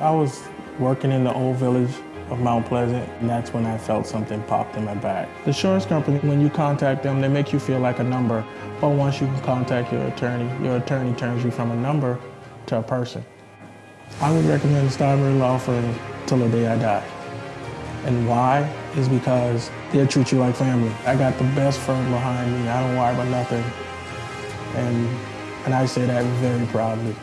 I was working in the old village of Mount Pleasant, and that's when I felt something popped in my back. The insurance company, when you contact them, they make you feel like a number, but once you contact your attorney, your attorney turns you from a number to a person. I would recommend Starbury Law Firm till the day I die. And why is because they'll treat you like family. I got the best firm behind me. I don't worry about nothing. And, and I say that very proudly.